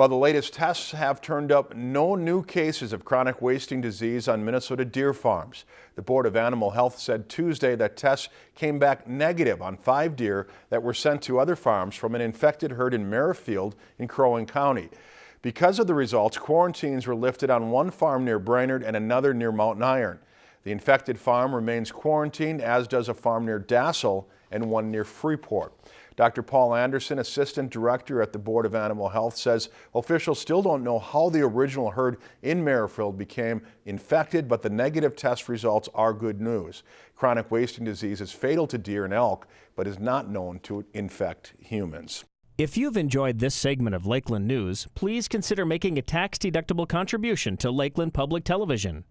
While the latest tests have turned up no new cases of chronic wasting disease on Minnesota deer farms. The Board of Animal Health said Tuesday that tests came back negative on five deer that were sent to other farms from an infected herd in Merrifield in Crow Wing County. Because of the results, quarantines were lifted on one farm near Brainerd and another near Mountain Iron. The infected farm remains quarantined, as does a farm near Dassel and one near Freeport. Dr. Paul Anderson, Assistant Director at the Board of Animal Health, says officials still don't know how the original herd in Merrifield became infected, but the negative test results are good news. Chronic wasting disease is fatal to deer and elk, but is not known to infect humans. If you've enjoyed this segment of Lakeland News, please consider making a tax-deductible contribution to Lakeland Public Television.